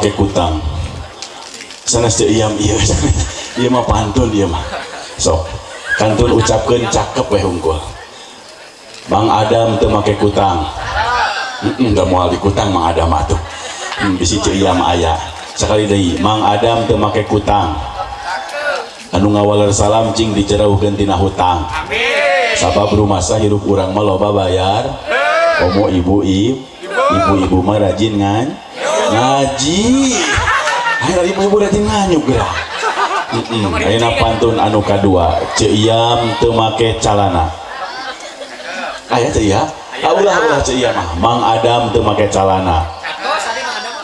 make kutang. Sanes teu iam ieu ieu mah pantun ieu mah. Sok kantun ucapkeun cakep we hungkul Bang Adam teu make kutang. Heeh, da moal dikutang Mang Adam atuh. Hmm, bisi ceu iam aya sekali deui Mang Adam teu make kutang. Anu ngawaler salam cing dicerauhkeun tina hutang. Sabab rumah hirup urang mah loba bayar. Komo ibu. Ibu. Ibu-ibu mah rajin ngan ngaji ayo ibu-ibu rajin nganyuk gerak Mm-mm. Ayeuna pantun anu kadua Ceiyam teu make calana. Aya teh ya ulah ulah Ceiyam mah Mang Adam teu make calana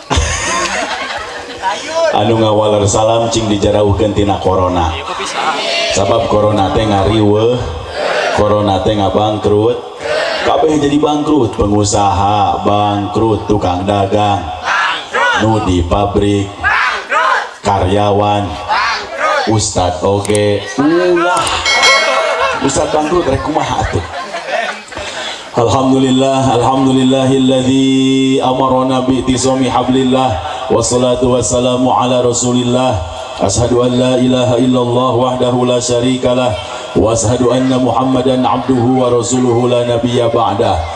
anu ngawaler salam cing dijarauhkeun tina corona. Sabab corona teh ngariweuh. Corona teh ngabangkrut. Kabeh jadi bangkrut. Pengusaha bangkrut tukang dagang nu di pabrik karyawan. Ustad oge. Ulah ustad bangkrut rek kumaha atuh? Alhamdulillah Alhamdulillahilladzi amarana bi hablillah wassalatu wassalamu ala rasulillah. Ashadu an la ilaha illallah wahdahu la syarikalah wa ashadu anna muhammadan abduhu wa rasuluhu la nabiyya ba'dah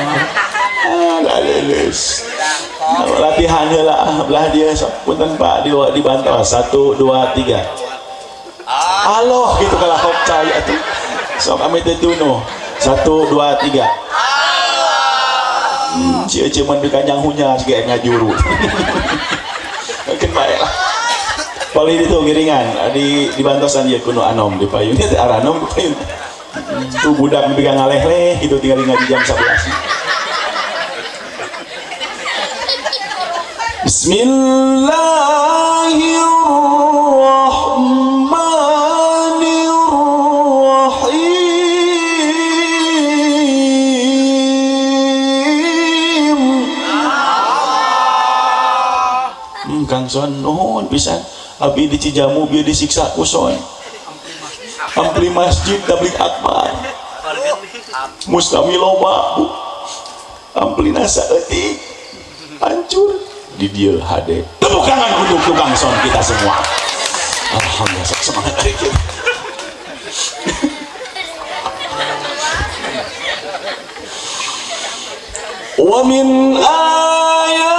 gak lulus latihan lah belah dia. Punten pak. Di, di bantah satu dua tiga. Allah gitu kalau hok cahaya tuh sok kami tetuno satu dua tiga. Hmm, cie cie man kanyang hunya juga ngajuru mungkin baik lah paling itu giringan. Di di bantosan dia kuno anom. Di payun itu arah anom di payun tuh budak dipegang ngaleh leh gitu tinggal ngaji jam 11 Bismillahirrahmanirrahim Hmm, Kang Son, nuhun pisan. Abi di Cijamu bieu disiksa ku Son. Ampli masjid tablik akbar. Mustami loba. Bu. Ampli nasa eutik di deal HD tepuk tangan untuk tukang sound kita semua Alhamdulillah semangat lagi. kita wa min ayat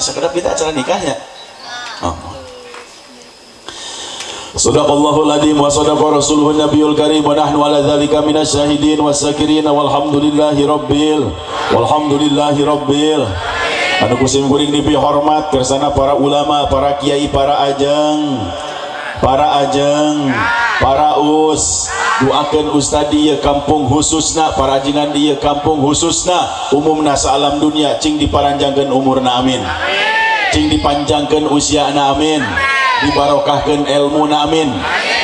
sekedar kita acara nikahnya. Oh. Sadaqallahul adzim wa sadaqa rasuluhun nabiyul karim wa nahnu ala dzalika minasy syahidin was-sakirin walhamdulillahi rabbil walhamdulillahi rabbil anu kusim kuring dipihormat kersana para ulama para kiai para ajeng para ajeng para us doakeun ustad dieu kampung khususna para ajengan dieu kampung khususna. Umumna alam dunia cing diparanjangkeun umurna amin. Cing dipanjangkeun usiana amin. Dibarokahkan ilmu amin.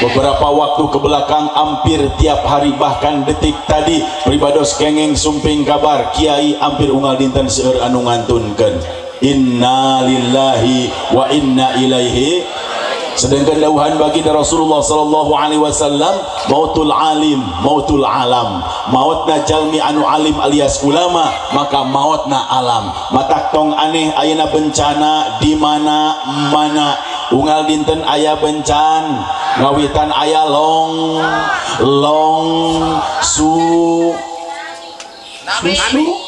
Beberapa waktu ke belakang hampir tiap hari bahkan detik tadi pribados kengeng sumping kabar kiai hampir unggal dinten seueur anu ngantunkeun. Inna lillahi wa inna ilaihi sedangkan dauhan bagi Rasulullah sallallahu alaihi wasallam mautul alim mautul alam. Mautna jalmi anu alim alias ulama maka mautna alam. Matak tong aneh ayeuna bencana di mana mana? Unggal dinten ayah bencan ngawitan ayah long long su susu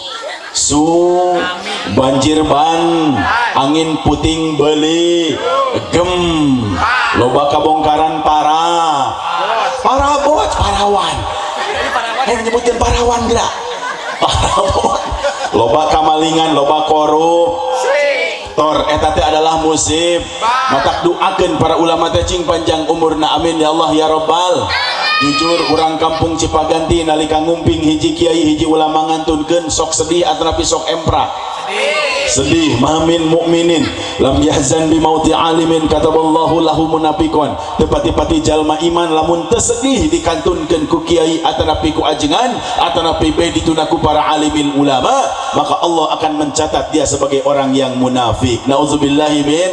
su banjir ban angin puting beli gem. Loba kabongkaran para. Para bot parawan. Eh nyebutkan parawan gerak loba kamalingan loba korup. Tor eta teh adalah musib. Matak doakeun para ulama teh panjang umurna. Amin ya Allah ya rabbal jujur kurang kampung Cipaganti nalika ngumping hiji kiai hiji ulama ngantunkeun sok sedih atrapi sok empra. Sedih mamin mukminin. Lam yahzan bi mauti alimin kataballahu lahu munafiqan tepati-pati jalma iman lamun tersedih dikantunkeun ku kiai atanapi ku ajengan atanapi be ditunaku para alimin ulama maka Allah akan mencatat dia sebagai orang yang munafik. Nauzubillahi min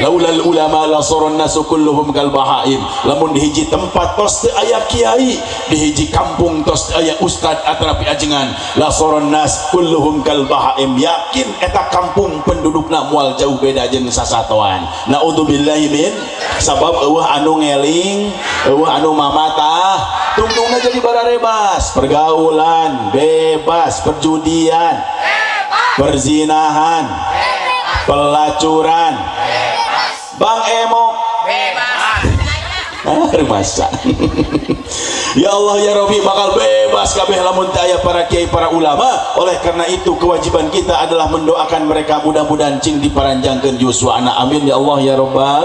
laulal ulama la saron nasu kulluhum kal bahaim. Lamun di hiji tempat tos teu aya kiai di hiji kampung tos aya ustad atanapi ajengan la saron nas kulluhum kal bahaim. Yakin eta kampung pendudukna mual jauh beda jeung sasatuan. Naudzubillahi min sabab eueuh anu ngeling eueuh anu mamatah. Tungtungna jadi bararebas pergaulan bebas. Perjudian perzinahan pelacuran bang emo. Masa ya Allah ya Rabbi bakal bebas kabeh lamun taya para kiai para ulama. Oleh karena itu kewajiban kita adalah mendoakan mereka mudah-mudahan cing diparanjangkeun yuswa amin ya Allah ya Rabbal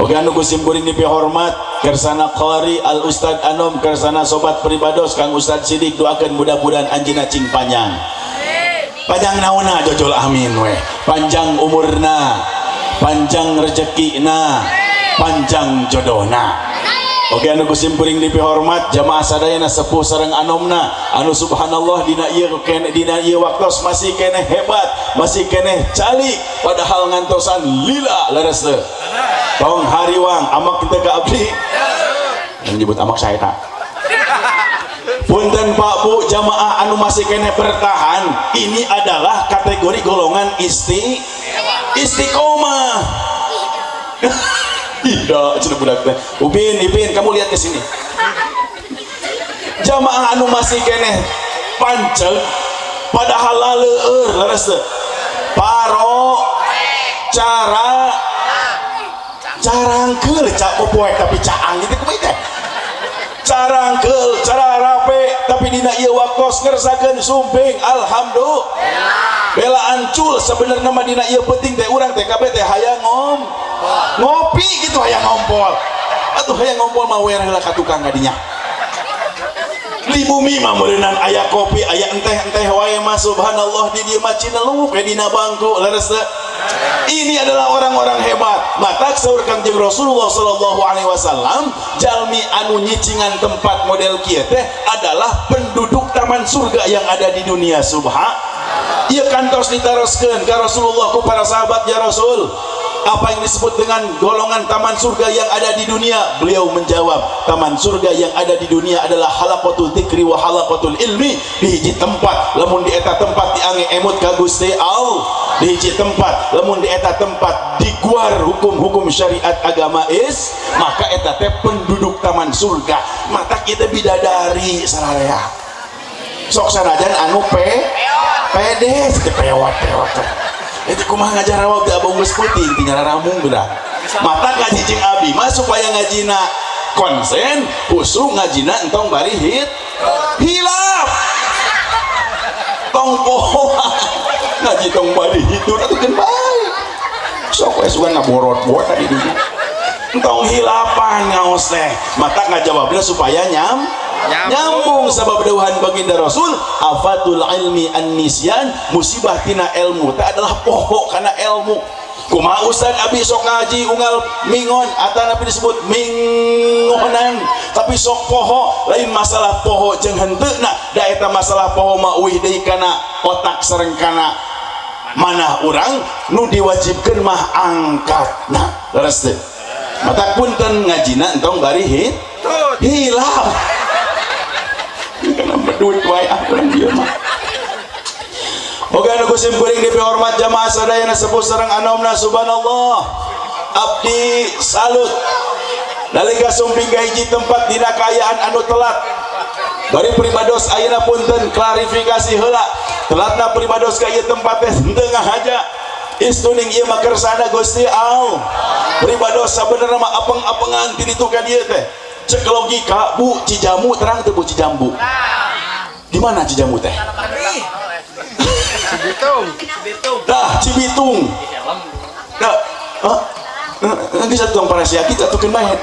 Oke anu kusim kuring hormat kersana qari al ustad anom kersana sobat peribados kang ustad sidik doakan mudah-mudahan anjina cing panjang. Panjang naona jojol amin weh. Panjang umurna panjang rezekina panjang jodohna Oke anu kusim kuring dipi hormat jamaah sadayana sepuh sareng anomna anu subhanallah dina ieu kene dina ieu waktos masih kene hebat masih kene calik padahal ngantosan lila leres teu tong hariwang amak kita ke abdi. Yang nyebut amak saya tak punten pak bu jamaah anu masih kene bertahan. Ini adalah kategori golongan isti istiqomah. Tidak. Cina budak teh. Upin ipin kamu lihat ke sini. Jamaah anu masih kene pancel padahal laleur leres paro cara carangkel cak popoek tapi caang gitu kumaha teh? Carangkel cara rape tapi dina ieu waktos ngersakeun sumping alhamdulillah. Bela ancul sebenarnya mah dina ieu penting teh urang kabeh teh hayang ngom ngopi gitu hayang ngompol. Atuh hayang ngompol mah wereh lah ka tukang kadinya di bumi mah meureunan aya kopi aya enteh-enteh wae mah subhanallah di dieu mah cinelup dina bangku leres ini adalah orang-orang hebat. Mata sahur kanjeng Rasulullah Sallallahu Alaihi Wasallam jalmi anu nyicingan tempat model kia teh adalah penduduk taman surga yang ada di dunia. Subha. Ia kantos ditaroskan ke Rasulullah ku para sahabat ya Rasul apa yang disebut dengan golongan taman surga yang ada di dunia? Beliau menjawab taman surga yang ada di dunia adalah halaqatul dzikri wa halaqatul ilmi. Di hiji tempat lamun di eta tempat diange emut ka Gusti Allah. Di hiji tempat lamun di eta tempat diguar hukum-hukum syariat agama is maka eta teh penduduk taman surga. Mata kita bidadari sararea sok sanajan anu pe pede pewat pewat itu kumah ngajar awak gak bungkus putih tinggal ramung berat mata ngaji jeng abi mah supaya ngajina konsen usu ngajina entong bari hit hilap tong ngaji tong bari hitur atau kan baik. Sok wes suka ngaborot borot tadi dulu. Entong hilapan ngaos teh. Mata ngajawabnya supaya nyam nyambung. Sabab dawuhan baginda Rasul afatul ilmi an-nisyan musibah tina ilmu. Tak adalah pokok karena ilmu. Kumaha ustad abi sok ngaji unggal mingon. Atau nabi disebut mingonan. Tapi sok poho lain masalah poho jeung henteu nah da eta masalah poho mah uih deui kana otak sareng kana. Mana orang nu diwajibkeun mah angkat nah leres teh. Mata punten ngajina entong bari hit hilaf dia mah. Oke anu kusim kuring di hormat jamaah sadayana sepuh sareng anomna subhanallah. Abdi salut. Nalika sumping ka tempat dina kayaan anu telat. Dari pribados ayeuna punten klarifikasi heula. Telatna pribados ka tempat teh henteu ngahaja istuning ieu mah kersana Gusti Allah pribados sabenerna apeng-apengan ti ditu ka teh cek logika bu. Cijamu terang teu bu. Cijambu. Di mana cijamu teh? Cibitung. Dah Cibitung. Dah. Nanti satu orang parasia kita tuh main.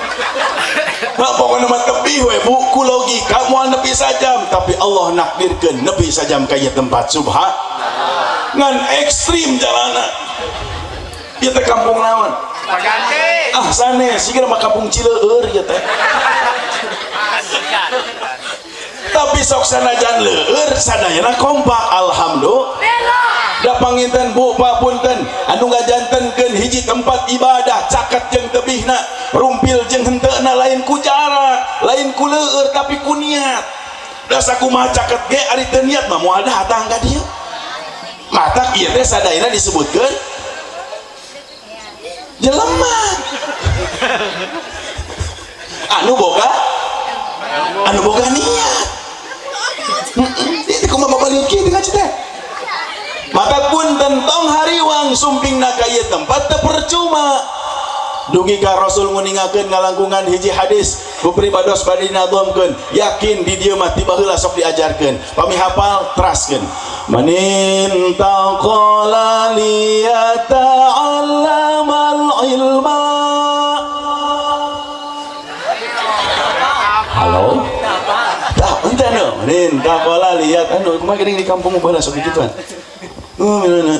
Nah, pokoknya mah tepi we bu. Ku logika mau nepi sajam. Tapi Allah nakdirkan nepi sajam kayak tempat subha ngan ekstrim jalanan kita kampung naon ah sana sih mah kampung Cileur er, ya teh. Tapi sok sana jan leur er, sadayana kompak alhamdulillah. Da panginten bu papunten anu ngajantenkeun hiji tempat ibadah caket jeung tebihna rumpil jeung henteuna lain ku jarak lain ku leueur tapi ku niat. Da kumaha caket ge ari teu niat mah moal datang ka dieu matak ieu teh sadayana disebutkeun. Jelema anu boga? Anu boga niat. Itu bapak liuk kieu dengan teh maka pun tentang hariwang sumping nakaya tempat percuma dugi ka Rasul nguningakeun ngalangkungan hiji hadis bupri bados badina domkeun yakin di dieu mah tiba heula sok diajarkeun pami hafal teraskeun. Manin taqala liyata'allamal ilma. Halo? Tak ente no. Manin taqala lihat anu kumaha di kampung baheula sok gituan Manin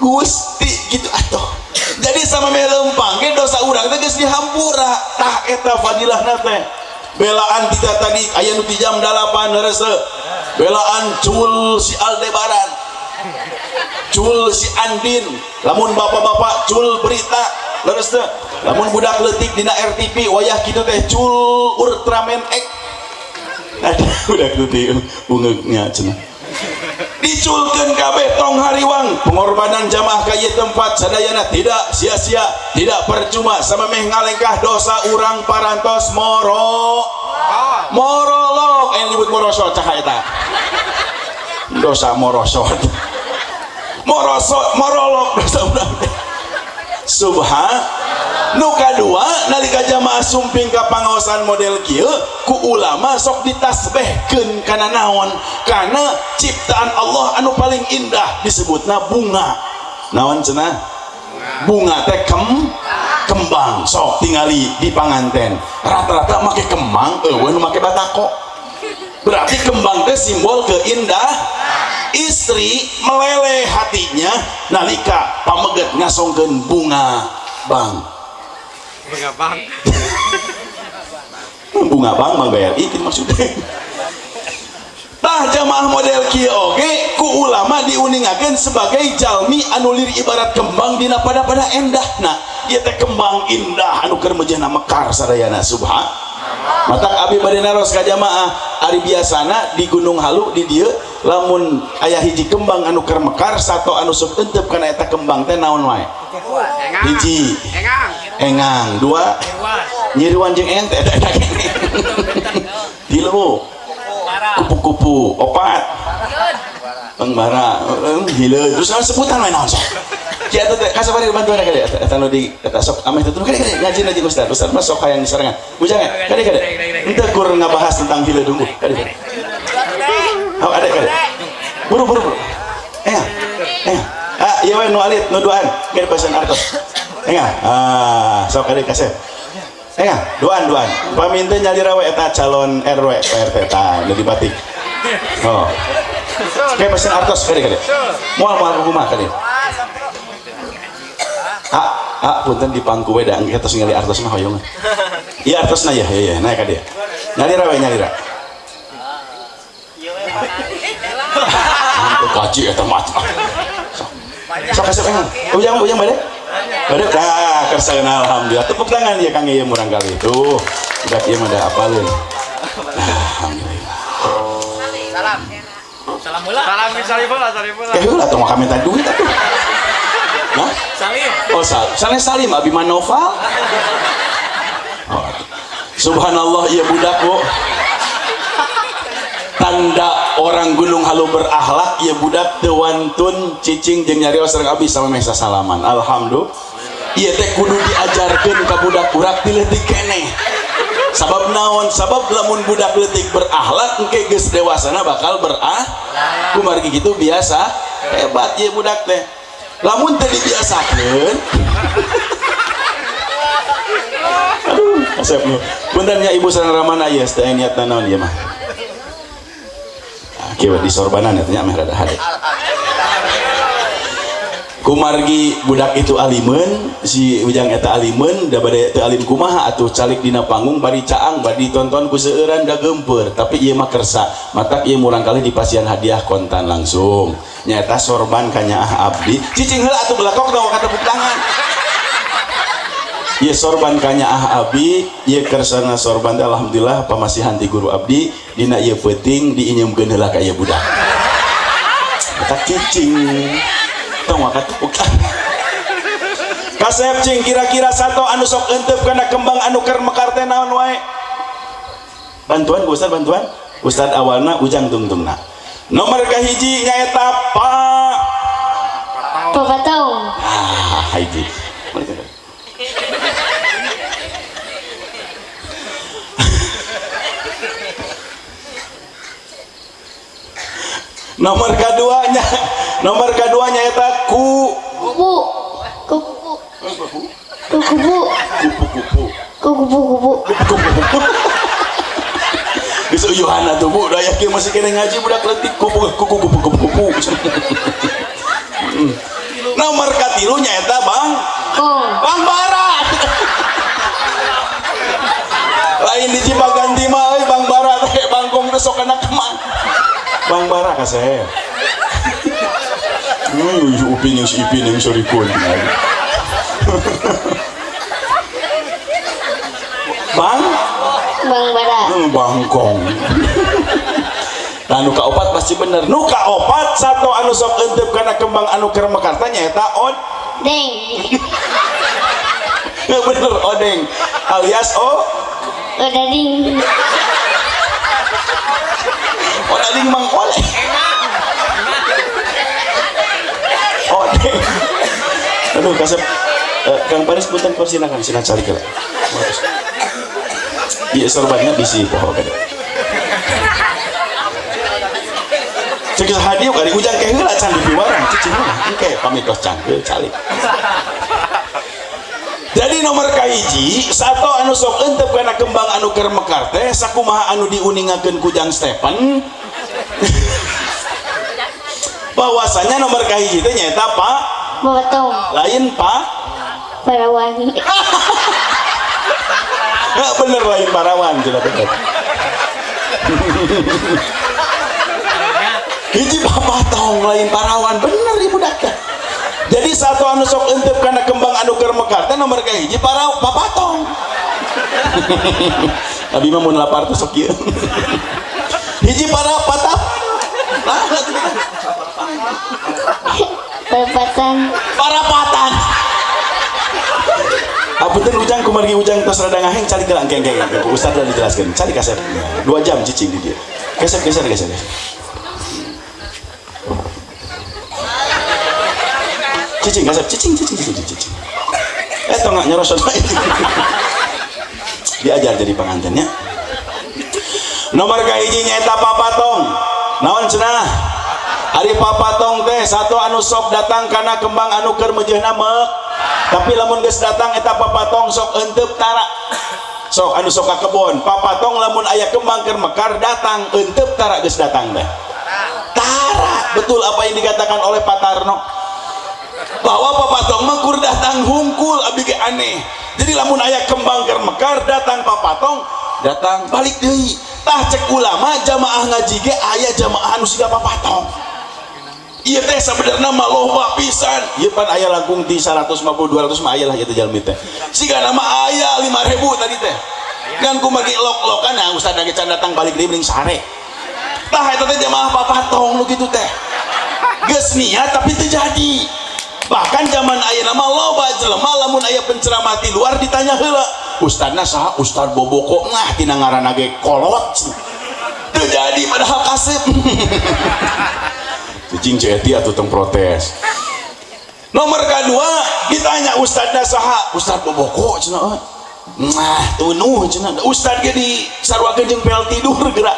gusti gitu. Atuh jadi sama meh lempang ge dosa urang teh geus dihampura. Tah eta fadilah teh. Belaan kita tadi aya nu jam 8 reuse belaan cul si Aldebaran cul si Andin lamun bapak-bapak cul berita leres teh lamun budak letik dina RTP wayah kitu teh cul Ultraman X. Udah gede bungeknya cina diculkan kabeh tong hariwang. Pengorbanan jamaah kaya tempat sadayana tidak sia-sia tidak percuma sama meh ngalengkah dosa urang parantos moro. Morolok yang nyebut morosot cahaya dosa morosot morosot morolok dosa urang nuka dua nalika jamaah sumping ke pangawasan model kieu ku ulama sok ditasbehkeun kana naon? Karena ciptaan Allah anu paling indah disebutna bunga. Naon cenah? Bunga teh kem kembang sok tingali di panganten. Rata-rata make kembang eueuh nu make batako. Berarti kembang teh simbol keindah istri meleleh hatinya nalika pameget ngasongkeun bunga bang bunga bang. Bunga bang BRI itu maksudnya. Tah jamaah model kia oke ku ulama diuningakan sebagai jalmi anulir ibarat kembang dina pada pada endah. Nah ia teh kembang indah anu keur mekar sadayana subhan. Mata abi bade naros ka jamaah. Ari biasana di Gunung Halu di dieu lamun ayah hiji kembang anu keur mekar satu anu sok entep kana eta kembang teh naon wae? Hiji. Engang dua. Nyiriwan jeung ente. Tilu kupu-kupu. Opat. Pengbara. Hileun. Terus sebutan main naon sok Ya tuh kasih pada bantuan kali eta nu di eta sok. Ameh tuh. Kade kade ngaji ngaji Ustaz. Ustaz mah sok hayang disarangan bujang ya? Kade kade ente kur ngabahas tentang hileun dulu. Kade kade Oh, ada kade buru buru buru. Eh eh. Ah iya we nu alit nu duaan pasan artos Enggak, ah, sok kali kasih. Enggak, duaan duaan. Paminta nyali rawe eta calon RW PRT ta, nu batik. Oh. kayak pesen artos kali kali mual mual rumah kali ah ah punten di pangku we da kita ngali artos mah hoyong iya artos na ya ya ya naik dia nyalira we nyalira Mantu kaji eta mah. Sok pengen. Ujang ujang balik. Balik dah kersakan alhamdulillah. Tepuk tangan ya Kang Iya murang kali itu. Udah iya ada apalin. Alhamdulillah. Salam. Salam mula. Salam Sarifullah, Sarifullah. Kayak ulah tuh mau minta duit atuh. Hah? Salim. Oh, sal Saleh Salim Abiman Noval. Oh. Subhanallah iya budak, Bu. Tanda orang gunung halu berakhlak ya budak tewantun cicing jeung nyari sareng abis sama mesa salaman. Alhamdulillah. Iya teh kudu diajarkeun ka budak urak di leutik keneh. Sabab naon? Sabab lamun budak leutik berakhlak engke geus dewasana bakal berah. Kumargi gitu biasa. Hebat ya budak teh. Lamun teh dibiasakeun. Aduh, asep nya Ibu sareng Ramana ya teh niatna naon ieu mah. Ah, kieu di sorbanan eta nya mah rada hade. kumargi budak itu alimen si ujang eta alimen da bade teu alim kumaha atuh calik dina panggung bari caang bari tonton ku seueuran da tapi ieu mah kersa matak ieu murang kali dipasian hadiah kontan langsung. Nyata sorban kanyaah abdi. Cicing heula atuh belakok dong kata tepuk tangan Ieu sorban kanyaah abdi ieu kersana sorban alhamdulillah pamasihan ti guru abdi dina ieu peuting diinyemkeun heula ka ieu budak. Eta cicing tong wakat bukan kasep cing kira-kira satu anu sok entep karena kembang anu ker mekar teh naon wae? Bantuan Ustaz bantuan? Ustaz awalna ujang tungtungna nomor kahiji nyaeta pak. Papa tahu. ah hiji nomor keduanya nomor keduanya eta ku Kupu. Kupu. Kupu. kupu-kupu Kupu. Kupu. Geus uyuhan atuh Bu, da yakin masih kena ngaji budak leutik kupu kupu kupu kupu kupu. Hmm. Nomor katilu nyaeta Bang Kong. Bang Barat. Lain di Cipaganti mah euy Bang Barat teh bangkong teh sok kana keman. Bang Barat kaseh. Hmm, si Upin yang si Ipin yang sorry kun. Bang, Bang Bara. Hmm, bangkong nah nuka opat pasti bener nuka opat satu anu sok entep karena kembang anu keur mekarta nyaeta od Deng. bener odeng alias o odading mang oleh odeng aduh kasep Eh, Kang Paris punten kursi kang sina cari kala iya sorbannya bisi poho kada cek hadiah kali ujang keh heula can di piwarang cicing mah engke pamitos cangkeul calik jadi nomor kahiji satu anu sok entep karena kembang anu keur mekar teh sakumaha anu diuningakeun ku Jang Stephen bahwasanya nomor kahiji teh nyaeta Pak Tahu. lain Pak. Parawan. Nggak bener lain parawan jelas. Bener hiji papa tong lain parawan. Bener ibu daka jadi satu anu sok entep karena kembang anu keur mekar teh nomor ka hiji para papa tong. Abi mah mun lapar teh sok ieu. Hiji para patah Perempatan. parapatan. Apunten ujang kumargi ujang tos rada ngaheng cari ke angkeng keng Ustaz udah dijelaskan. Cari kasep dua jam cicing di dia. Geser geser geser. cicing kasep cicing cicing cicing cicing eh tong nggak nyerosot diajar jadi pengantinnya nomor kahiji nyaeta papatong naon cenah Ari papatong teh satu anu sok datang karena kembang anu meujeuhna mek tapi lamun geus datang eta papatong sok entep tara. Sok anu sok kebon papatong lamun aya kembang keur mekar datang entep tara geus datang teh. Tara! Betul apa yang dikatakan oleh Pak Tarno? Bahwa papatong mah kur datang hungkul ge aneh. Jadi lamun aya kembang keur mekar datang papatong datang balik deui. Tah cek ulama jamaah ngaji ge aya jamaah anu siga papatong iya teh sebenarnya mah loba pisan. Ieu pan aya langkung ti 150 200 mah aya lah teh jalmi teh. Siga nama aya 5000 tadi teh. Kan kumagi lok-lokan nah ustaz lagi can datang balik deui mending sare. Tah eta teh jamaah papatong lu gitu teh. Geus niat tapi terjadi bahkan zaman ayah nama loba jelema lamun ayah penceramah di luar ditanya heula ustadna saha ustad boboko ngah tina ngaranna kolot? Terjadi padahal kasep cicing ceti atuh tong protes. Nomor kedua ditanya ustadna saha ustad boboko euy. nah tunuh cenah. Ustad ge di sarwakeun jeung pel tidur gerak.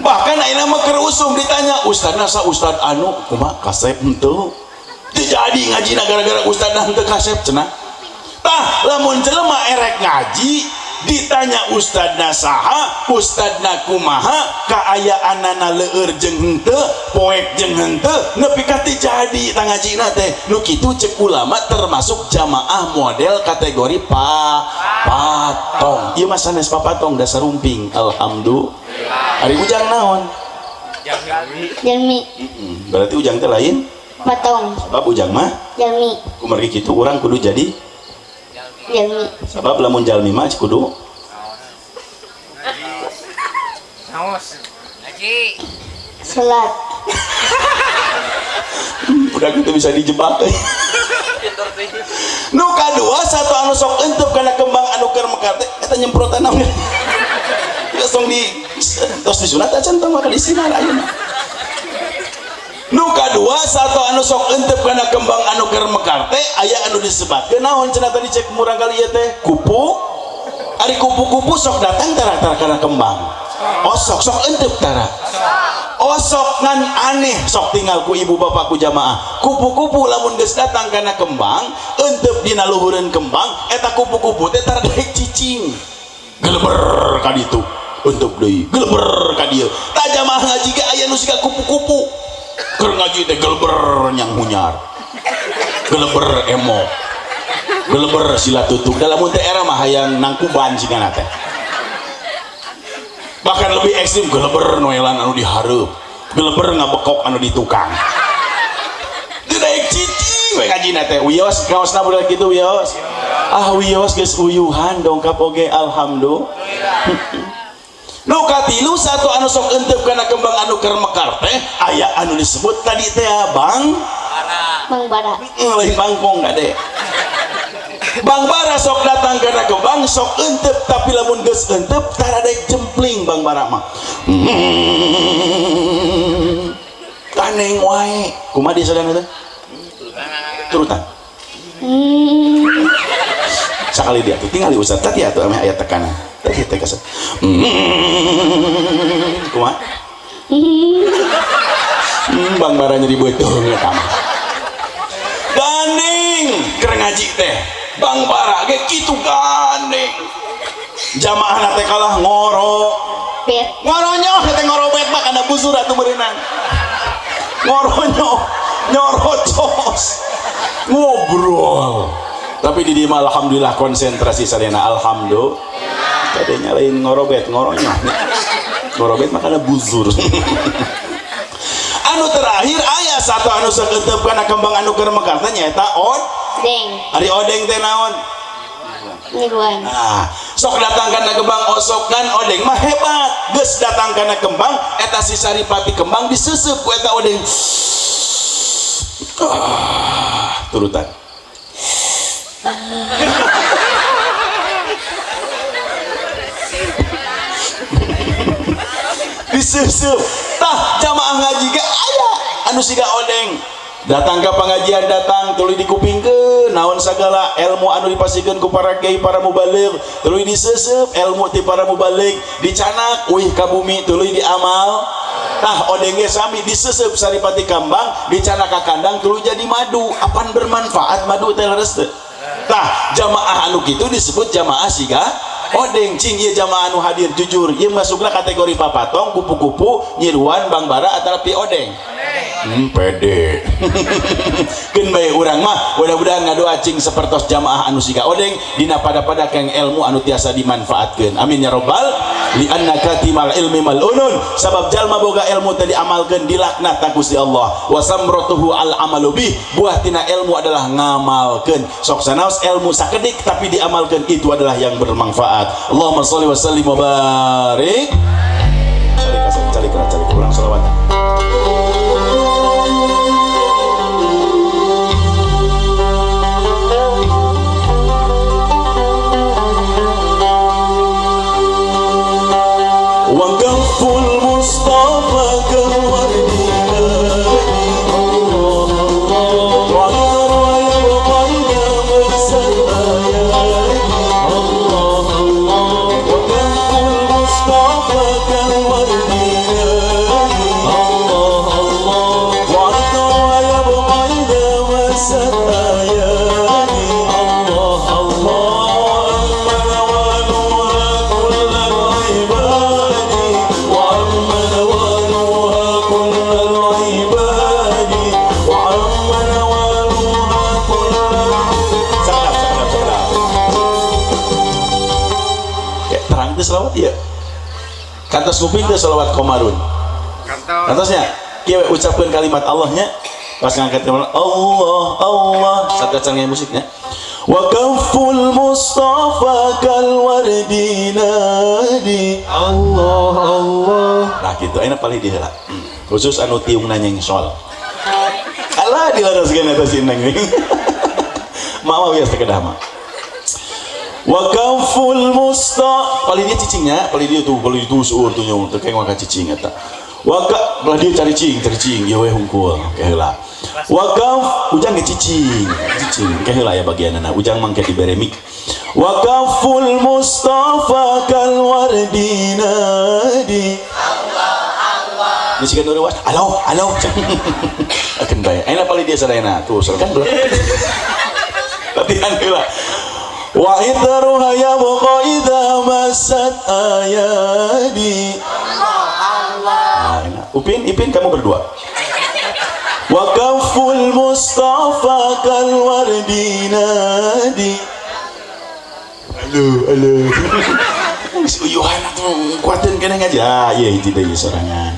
Bahkan ayeuna mah keur usum ditanya ustadna sa ustad anu kumaha kasep henteu? Terjadi ngaji gara-gara ustad henteu kasep cenah. Tah lamun jelema erek ngaji ditanya ustadna saha ustadna kumaha kaayaanana leueur jeung henteu poek jeung henteu nepi ka teu jadi tah ngajina teh? Nu kitu cek ulama termasuk jamaah model kategori pa patong. Ieu mah sanes papatong dasar rumping alhamdulillah. Hari ujang naon? Jalmi Hmm, berarti ujang teh lain? Patong. Sebab ujang mah? Jalmi kumargi kitu urang kudu jadi sebab lamun jalmi mah kudu. Naos. Lagi. Salat. Udah gitu bisa dijebak. Nu kadua satu anu sok entep karena kembang anu keur mekar teh eta nyemprotan naon langsung di tos disunat aja tong maka di sini ayeuna nu kadua satu anu sok entep karena kembang anu keur mekar teh aya anu disebatkeun naon cenah tadi cek murang kali ieu teh? Kupu. Ari kupu-kupu sok datang tara-tara karena kembang. Oh sok entep tara. Oh sok ngan aneh sok tinggal ku ibu bapakku jamaah. Kupu-kupu lamun geus datang karena kembang entep dina luhureun kembang eta kupu-kupu teh tara daek cicing. Geleber ka ditu. Entep deui geleber ka dieu. Tah jamaah ngaji ge aya nu keur ngaji teh geleber nyang hunyar geleber emo. Geleber sila tutup dalam teh era mah hayang nangkuban sigana teh. Bahkan lebih ekstrim geleber noelan anu dihareup. Geleber ngabekok anu di tukang daek cicing we ngajina teh. Wios kaosna budak gitu wios ah wios geus uyuhan dongkap oge alhamdulillah Nu katilu satu anu sok entep kana kembang anu keur mekar teh aya anu disebut tadi teh Bang Bang Bara. Lain bangkong gade Bang Bara sok datang karena kembang sok entep tapi lamun geus entep tara daek jempling Bang Bara mah. Hmm. kaneng wae. Kumaha di sadana teh? Turutan. Hmm sakali dia tuh tinggal di ustad tadi atuh ame aya tekanan tadi teh kasar Hmm. kumaha Hmm, Bang Bara nyeri betul ya kamu. Gandeng, keur ngaji teh. Bang Bara ge kitu gandeng. Jamaah nate kalah ngoro. Ngoronyo teh ngorobet mah kana busur atuh berenang. Ngoronyo, nyorocos. Ngobrol. Tapi di dieu mah alhamdulillah konsentrasi sadena alhamdulillah. Tadinya lain ngorobet, ngoronyo. Ngorobet mah kana buzur. anu terakhir ayah satu anu seketep karena kembang anu keur mekar. Teh nyaeta od? Deng ari odeng teh naon? Nah sok datang karena kembang osok kan odeng mah hebat. Geus datang karena kembang eta si saripati kembang diseusup ku eta odeng. Ah, turutan diseusup tah jamaah ngaji ge aya. Anu siga odeng. Datang ke pengajian datang. Tuluy dikupingkeun naon sagala ilmu anu dipasikeun ku para kiai para mubaligh tuluy diseusup ilmu ti para mubaligh dicanak wih ka bumi. Tuluy diamal. Tah odeng ge sami diseusup saripati kambang. Dicanak ka kandang tuluy jadi madu. Apan bermanfaat madu teh teu tah jamaah anu kitu disebut jamaah siga odeng. Cing ieu jamaah anu hadir jujur. Ieu masukna kategori papatong kupu-kupu nyiruan bang bara atau pi odeng Hmm, pede. Kan baik orang mah mudah-mudahan ngadoa cing sepertos jamaah anu siga odeng dina pada-pada keng ilmu anu tiasa dimanfaatkan amin ya robbal li anna katimal ilmi malunun. Sabab jalma boga ilmu tadi amalkan dilaknat ku Gusti Allah. Wa samratuhu al amalu bih buah tina ilmu adalah ngamalkan sok sanaos ilmu sakedik tapi diamalkan itu adalah yang bermanfaat. Allahumma sholli wa sallim wa barik. Cari kasih cari kurang salawat Kantos kuping itu selawat komarun. Kantosnya, kia ucapkan kalimat Allahnya pas ngangkat kalimat Allah Allah. Satu canggih musiknya. Wa kaful mustafa kal wardi nadi Allah Allah. Nah gitu. Enak paling diheula khusus anu tiung nanyeng sol alah dilaraskeun eta si neng mama biasa kedah mah wa kaful musta paling dia cicingnya paling dia tuh paling itu suur tuh nyong teu kayak maka cicing eta wa dia cari cing cari cing ya we hungkul kaheula wa kaf ujang ge cicing cicing kaheula ya bagianna ujang mangke dibere mik wa kaful mustafa kal wardi nadi ini sih kan was halo halo. Akan bayar enak paling dia sadayana tuh serkan belum. Latihan heula wa idruha yabqa idza masat ayadi. Enak. Upin, Ipin kamu berdua. Wa kaful mustafa kal wardi nadi. Halo halo. Uyuhan tuh kuatin kena aja. Iya itu deh sorangan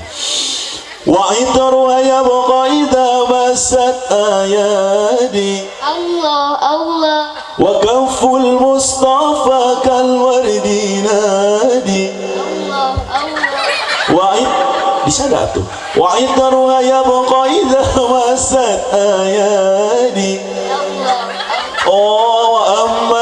وعطر يبقى إذا مست آيادي. الله الله. وكف المصطفى كالورد ينادي الله الله. وعطر وعطرها يبقى إذا مست آيادي. الله وأما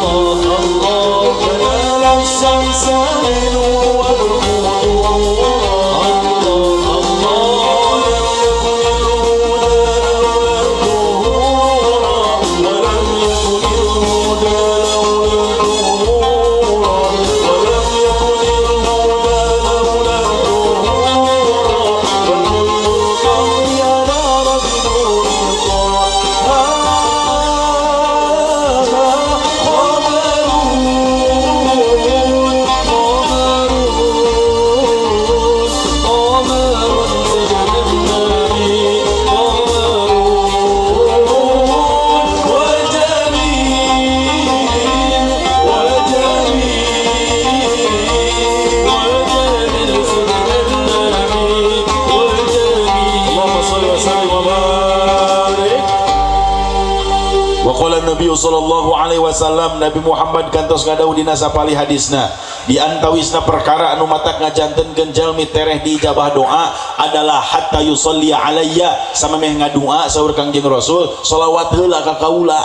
nuran Allah Allah kana samsa wasallam Nabi Muhammad kantos ngadau dina sapali hadisna. Di antawisna perkara anu matak ngajantenkeun jalmi tereh di ijabah doa adalah hatta yusalli alayya. Sama meh ngadua saur Kangjeng Rasul selawat heula ka kaula.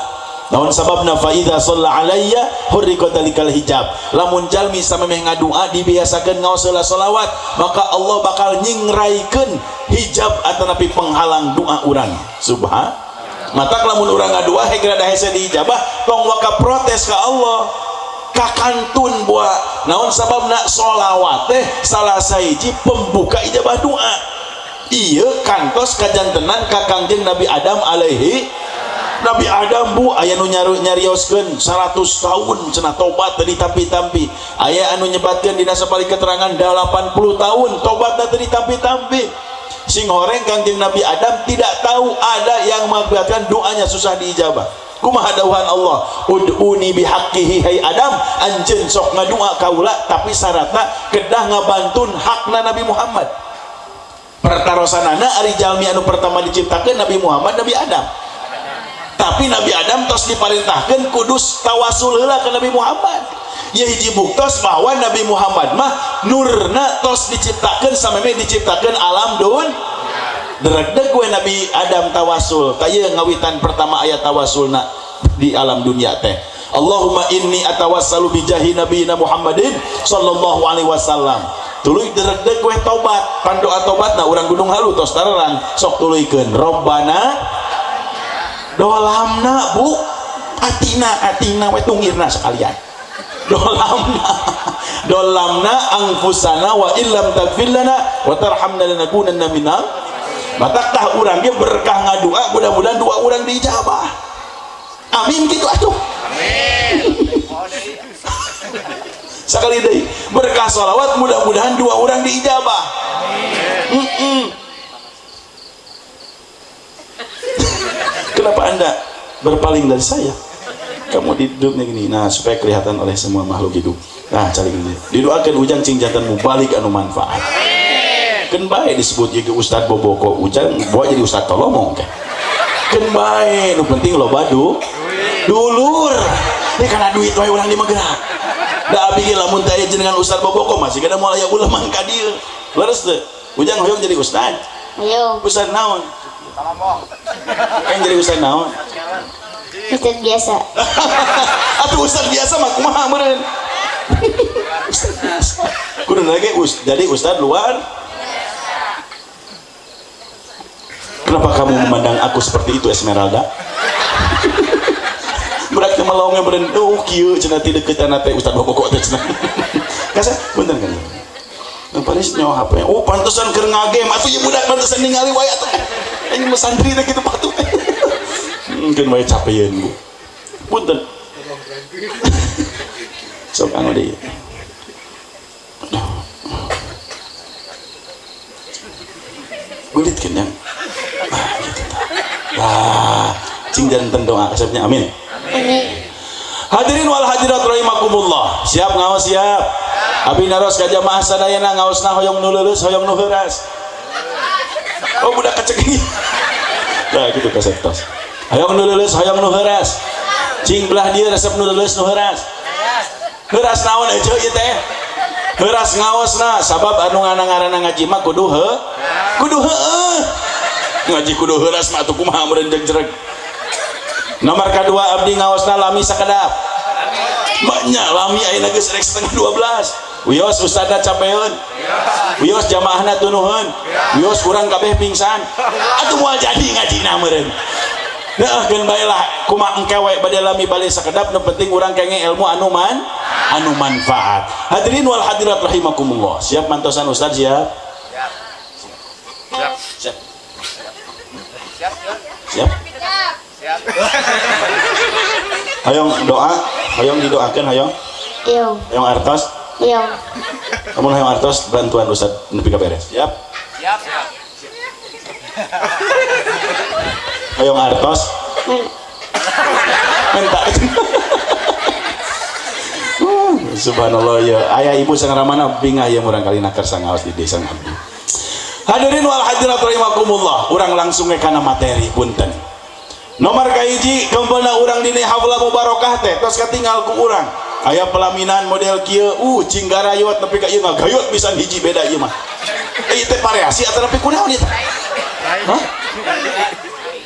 Naon sababna fa idza shalla alayya hurriqat dalikal hijab. Lamun jalmi sama meh ngadua dibiasakeun ngaos heula selawat maka Allah bakal nyingraikeun hijab atanapi penghalang doa urang. Subhan mata lamun orang ngadua hegrada hese dijabah tong waka protes ke Allah. Kakantun buat naon sabab nak solawat teh salah saiji pembuka ijabah doa iya kantos kajantenan kakangjeng Nabi Adam alaihi. Nabi Adam Bu aya nu nyaru nyarioskeun 100 tahun cenah tobat tadi tampi-tampi aya anu nyebatkeun dina sabalik keterangan 80 tahun tobatna tadi tampi-tampi sing horeng kangjeng Nabi Adam tidak tahu ada yang mengakibatkan doanya susah diijabah. Kumaha dawuhan Allah ud'uni bihaqqihi hai Adam anjeun sok ngadua kaula tapi syaratna kedah ngabantun hakna Nabi Muhammad. Pertarosanana ari jalmi anu pertama diciptakan Nabi Muhammad Nabi Adam. Tapi Nabi Adam tos diperintahkan kudus tawasul ke Nabi Muhammad hiji buktos bahwa Nabi Muhammad mah nurna tos diciptakan sampai diciptakan alam dun. Deregdeg gue Nabi Adam tawasul. Kaya ngawitan pertama ayat tawasulna di alam dunia teh. Allahumma inni atawassalu bijahi Nabi Muhammadin sallallahu alaihi wasallam. Tuluy deregdeg gue tobat pandoa tobat nah orang gunung halu tos tarang sok tuluykeun. Robbana dolamna bu. Atina atina we tungirna sekalian dolamna. Dolamna angfusana wa illam tagfir lana wa tarhamna lanakunanna minal mata tah urang ge berkah ngadua mudah-mudahan dua orang diijabah. Amin gitu atuh. Amin. Sekali deui berkah salawat mudah-mudahan dua orang diijabah. Amin mm -mm. kenapa anda berpaling dari saya kamu hidupnya gini. Nah supaya kelihatan oleh semua makhluk hidup. Nah cari gini didoakan ujang cing mubalik anu manfaat. Kan baik disebut jadi Ustad Boboko. Ujang bawa jadi Ustad Tolomong kan? Kan baik. Nu penting lo badu. Dulur. Ini karena duit wae orang di Magerak da abi lamun teh jenengan Ustad Boboko. Masih kada mulai ulama ka dieu leres teh ujang hoyong jadi Ustad Ustad naon? Kan jadi Ustad naon Ustaz biasa. Atuh ustaz biasa mah kumaha meureun? Ustaz. Kudu lagi us jadi ustaz luar. Kenapa kamu memandang aku seperti itu Esmeralda? Berarti melongnya beren oh kieu cenah ti deukeut teh ustaz bokok teh cenah. Kasa bener kan? Yang paling nyawa HP. Oh pantesan keur ngagem atuh ya budak pantesan ningali wae atuh. Ini mah santri teh kitu patuh mungkin wae capean bu. Punten. Sok anu deui gulit kan yang? Ah gitu cing jantan doa kasepnya amin. Amin. hadirin wal hadirat rahimakumullah. Siap ngawas siap. Abi naros ka jamaah sadayana ngaosna hoyong nu leuleus hoyong nu heuras oh budak kecek ini. Nah gitu kasep tos hayang nu leuleus hayang nu heuras cing belah dia resep nu leuleus nu heuras heuras naon aja ieu teh? Heuras ngaosna. Sabab anu ngaranna ngaji mah kudu he kudu heueuh ngaji kudu heuras mah atuh kumaha meureun jegreg nomor kedua abdi ngaosna lami sakedap. Banyak lami ayeuna geus rek setengah 12 wios ustadna capeun. Wios jamaahna tunuhun wios kurang kabeh pingsan. Atuh moal jadi ngajina meureun Nah, kan baiklah kumaha engkewe bade lami balik sakedap nu penting urang kenge ilmu anu man anu manfaat. Hadirin wal hadirat rahimakumullah. Siap mantosan Ustaz siap? Siap. Siap. Siap. Siap. Siap. Hayong doa, hayong didoakeun hayong. Yo, Hayong artos. yo. Kamu hayong artos bantuan Ustaz nepi ka beres. Siap. Siap. Siap. Hayong artos. Minta. Uh, Subhanallah ya. Ayah ibu sang ramana bingah ya murang kali nakar sangaos di desa ngabdi. Hadirin wal hadirat rahimakumullah. Urang langsung kana materi punten. nomor kahiji kempelna urang dini hafla mubarakah teh tos katinggal ku urang aya pelaminan model kieu uh cing garayot tapi ka ieu ngagayot pisan hiji beda ieu mah eh teh variasi atau tapi kunaon ieu Hah?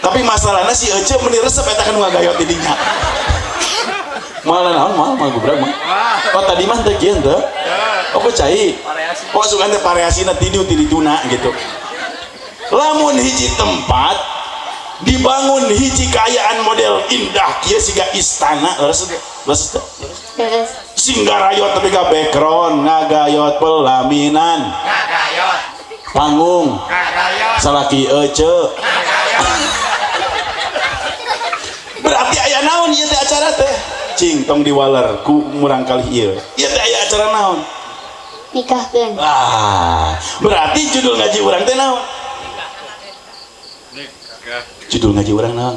Tapi masalahnya si Ece meni resep eta kan ngagayot di dinya malah naon mal mal gubrak mah oh tadi mah teh kieu teh oh cai? Oh suka teh variasina tidiu tidituna gitu. Lamun hiji tempat dibangun hiji kayaan model indah kia siga istana. Leres leres singgarayo tapi ka background ngagayot pelaminan. Ngagayot. panggung. Salaki ece berarti ayah naon? Ieu teh acara teh? Cing tong diwaler ku murang kali ieu. Ieu teh aya acara naon? Nikahkeun. Ah berarti judul ngaji urang teh naon? Nikah judul ngaji urang naon?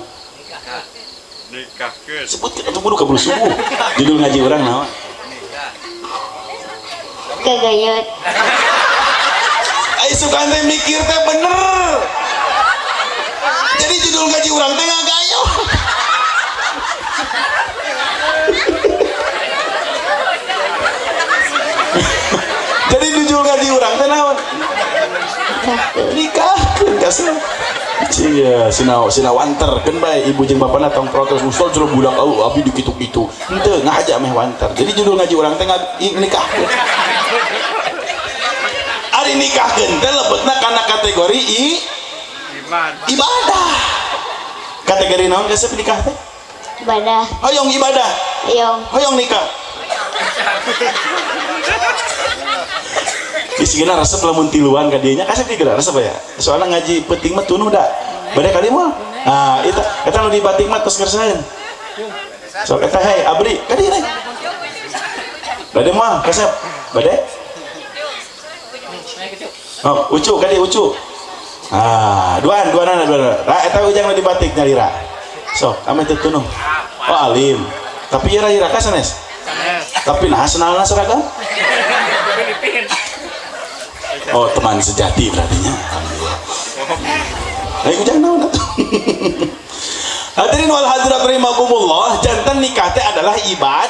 Nikahkeun. Sebutkeun atuh kudu kabur subuh. Judul ngaji urang naon? Kagayut Ayo suka mikir teh bener. Ngaji urang teh naon? Nikahkan. nikah kasih Cia, sina sina wanter kan bae ibu jeung bapana tong protes ustaz suruh budak au abi dikitu-kitu henteu ngahaja meh wanter jadi judul ngaji urang teh nga- i- nikah. Ari nikahkeun teh lebetna kana kategori i ibadah. kategori naon kasih nikah teh? Ibadah. hoyong ibadah. Yong. hoyong nikah Isigana resep lamun tiluan ka dieu nya kasep di resep ya. Soalnya ngaji penting mah tunuh da. Bade kali mah. Ah, eta eta nu di batik mah tos kersaeun. Sok eta hei abri ka dieu. Bade mah kasep. Bade. Oh, ucu ka dieu ucu. Ah, duaan duaan duaan. Ra eta ujang di batik nyalira. Sok, ame teu tunuh. Oh, alim. Tapi ya ira ka sanes. Tapi nah senalna seragam. Oh teman sejati berarti nya. Alhamdulillah. Ayo jangan naon atuh. Hadirin wal hadirat rahimakumullah, jantan nikah teh adalah ibad.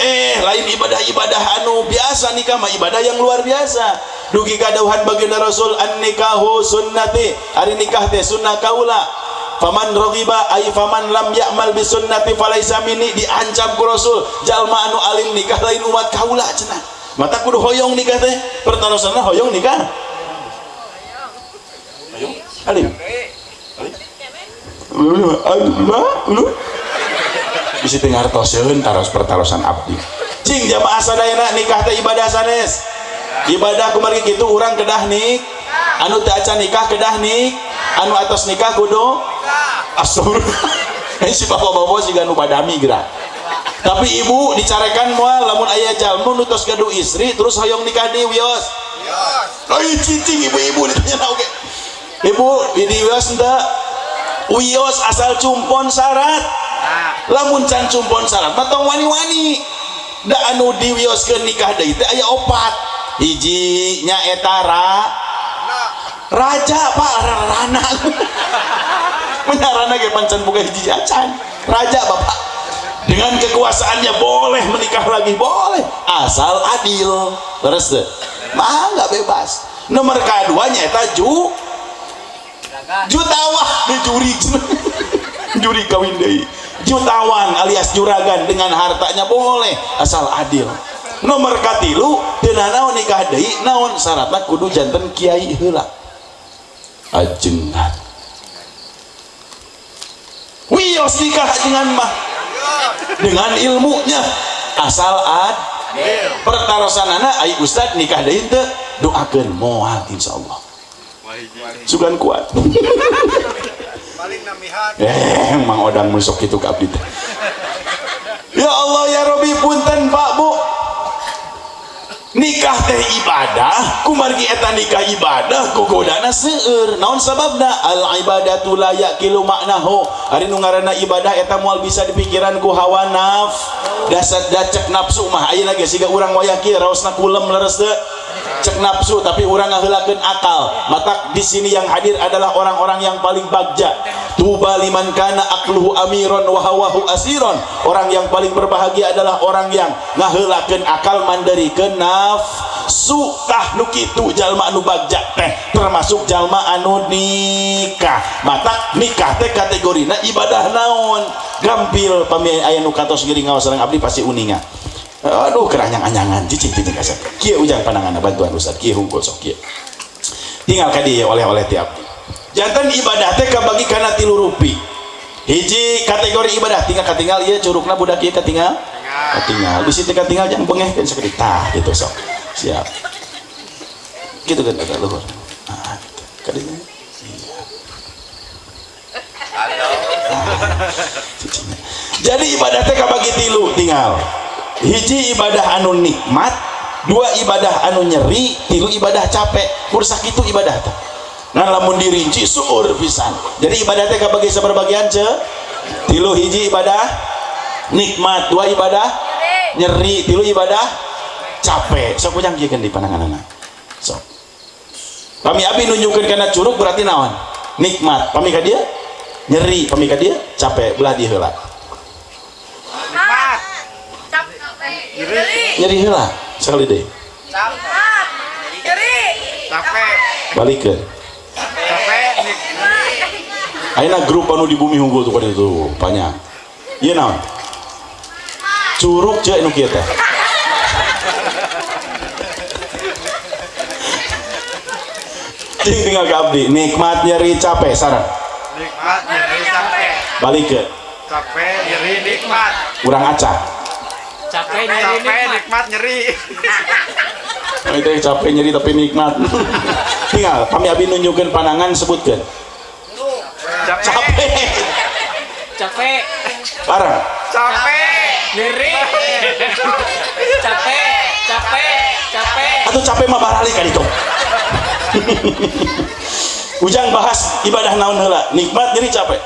Eh, lain ibadah-ibadah anu biasa nikah mah ibadah yang luar biasa. Dugi kadauhan baginda Rasul an nikahu sunnati. Ari nikah teh sunnah kaula. Faman raghiba ay faman lam ya'mal bi sunnati falaisa minni diancam ku Rasul. Jalma anu alim nikah lain umat kaula cenah. Mata kudu hoyong nikah teh. Pertarosana hoyong nikah. Hoyong alim. Alim. Alim. Bisa dengar toseun taros pertarosan abdi. Cing jamaah sadayana nikah teh ibadah sanes. Ibadah kumarin gitu orang kedah nik. Anu teu acan nikah kedah nik. Anu atas nikah kudu astagfirullah. Ini si bapak-bapak sih nu badami gerak. Tapi ibu dicarekan moal lamun ayah jalmu nutus gaduh istri terus hoyong nikah di wios. Ai cicing ibu-ibu ditanya oke. Ibu di wios ente wios asal cumpon syarat. Lamun can cumpon syarat mah tong wani-wani. Da anu di wios ke nikah deui teh aya opat. Hiji nya eta ra raja pak rana menarana ge pancan buka hiji acan raja bapak dengan kekuasaannya boleh menikah lagi boleh. Asal adil. Terus deh. Mah nggak bebas. Nomor keduanya eta ju. Jutawan juri. Juri kawin deui. Jutawan alias juragan dengan hartanya boleh asal adil. Nomor katilu teu naon nikah deui naon syaratna kudu janten kiai heula. Ajengan wios nikah dengan mah dengan ilmunya. Asal ad pertarosanana ai ustad nikah deui teu doakeun moal insyaallah. Sugan kuat. Eh mang odang musok itu ke abdi. Ya Allah ya Robi punten Pak Bu nikah teh ibadah kumargi eta nikah ibadah kugodana seueur. Naon sababna? Al ibadatu la yaqilu maknahu. Ari nu ngaranna ibadah eta moal bisa dipikiran ku hawa naf. Dasar dacek nafsu mah. Ayeuna geus siga urang wayah kieu raosna kulem leres teu cek nafsu tapi orang ngaheulakeun akal. Mata di sini yang hadir adalah orang-orang yang paling bagja. Tuba liman kana akluhu amiron wa hawahu asiron. Orang yang paling berbahagia adalah orang yang ngaheulakeun akal mandarikeun nafsu. Tah kitu jalma anu bagja teh. Termasuk jalma anu nikah. Mata nikah teh kategorina ibadah naon. Gampil pami aya nu katos geuring ngaos sareng abdi pasti uninga aduh keranyang anyangan cicing cicing kasar. Kia ujang pandangan bantuan ustad kia hungkul sok kia. Tinggal kadi oleh-oleh tiap. Jantan ibadah teh kabagi kana tilu rupi. Hiji kategori ibadah tinggal katinggal iya curugna budak iya katinggal katinggal di situ katinggal jangan bengeh kan seperti tah gitu sok. Siap. Gitu kan ada luhur. Nah gitu. Kadinya. Iya. Jadi ibadah teh kabagi tilu tinggal hiji ibadah anu nikmat dua ibadah anu nyeri tilu ibadah capek kursak itu ibadah teh. Nah lamun dirinci suur pisan. Jadi ibadah teh kabagi saberbagian ce? Tilu hiji ibadah nikmat dua ibadah nyeri tilu ibadah capek. Sok ujang kieu di pandangan anak sok. Pami abi nunjukkeun kana curug berarti naon? Nikmat. Pami ka dia nyeri. Pami ka dia capek. Belah dia Nikmat. Nyeri heula sekali deh balik ke. Aina grup anu di bumi unggul tuh pada itu banyak. Iya naon? Curug cek nu. Ting tinggal abdi, nikmat nyeri capek sarang. Nikmat. Nyeri capek. Balik ke Capek. Nyeri nikmat. urang acak. Capek. Capek. Nikmat. Nyeri. Oh, itu yang capek nyeri tapi nikmat. tinggal kami abi nunjukkan pandangan sebutkan. Capek. Capek. capek Parah. Capek. nyeri capek capek capek Atau capek mah barali kan itu. Ujang bahas ibadah naon heula, nikmat nyeri capek.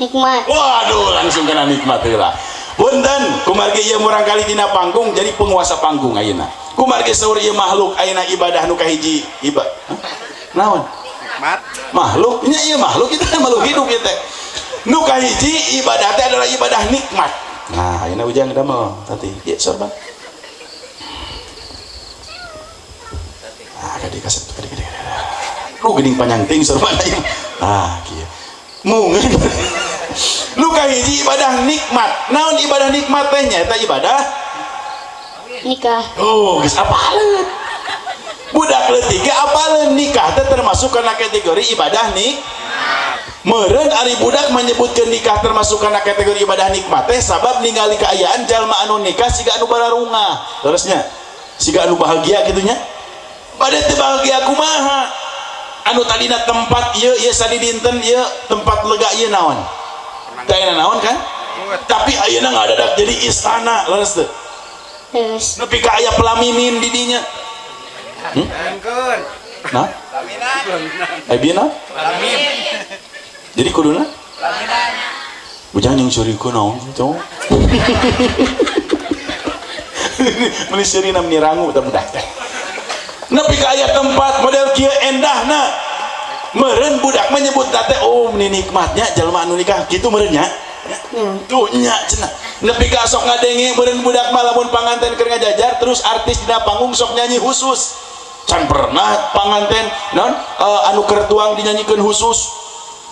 nikmat Waduh, langsung kena nikmat heula. Punten, kumargi ieu murang kali dina panggung jadi penguasa panggung ayeuna. Kumargi saur ieu makhluk ayeuna ibadah nu kahiji ibadah. Naon? Nikmat. Makhluk, nya ieu makhluk kita makhluk hidup ieu teh. Nu kahiji ibadah teh adalah ibadah nikmat. Nah, ayeuna ujang damel tadi. Ieu sorban. Ah, kadi kaset kadi kadi. Lu geuning panjang ting sorban. Ah, kieu. Mungkin lu kahiji ibadah nikmat naon ibadah nikmat teh nyaeta ibadah nikah oh geus apaleun budak leutik ge apaleun nikah teh termasuk kana kategori ibadah nik meureun ari budak menyebutkeun nikah termasuk kana kategori ibadah nikmat. Teh sabab ningali keayaan jalma anu nikah siga anu bararunga terusnya siga anu bahagia gitunya. Pada teu bahagia kumaha anu tadina tempat ieu ieu sadi dinten ieu tempat lega ieu naon. Teh ayeuna naon kan? Tapi ayeuna ngadadak jadi istana leres teu terus. Nepi ka aya pelaminin di dinya nah Laminan. eh bieu naon Lamin. jadi kuduna Laminan. Bujang yang curiku naon cowok Meni seri nam nirangu tak budak teh. Nepi ka aya tempat model kieu endahna. Meureun budak menyebut teh oh ini nikmatnya jalma anu nikah kitu meureun nya. Tuh nya cenah. Nepi ka sok ngadenge meureun budak mah lamun panganten keur ngajajar terus artis dina panggung sok nyanyi khusus. Can pernah panganten non eh, anu keur tuang dinyanyikeun khusus.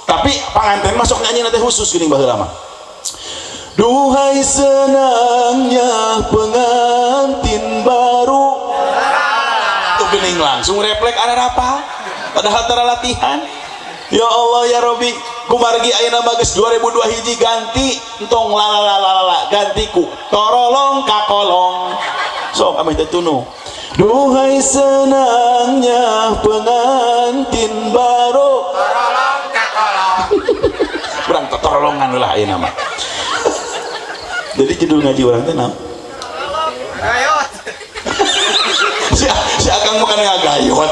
Tapi panganten masuk nyanyi nanti khusus gini baheula mah. Duhai senangnya pengantin baru Gening langsung refleks ada apa Padahal tara latihan. Ya Allah ya Robi Kumargi ayeuna bagus 2002 hiji ganti. Entong lalalalala gantiku. Torolong kakolong. Sok ameh teh tunu. Duhai senangnya pengantin baru. Tolong kakolong. Kurang torolongan lah ayeuna mah. Jadi judul ngaji orang teh naon? lang mo kanang agayon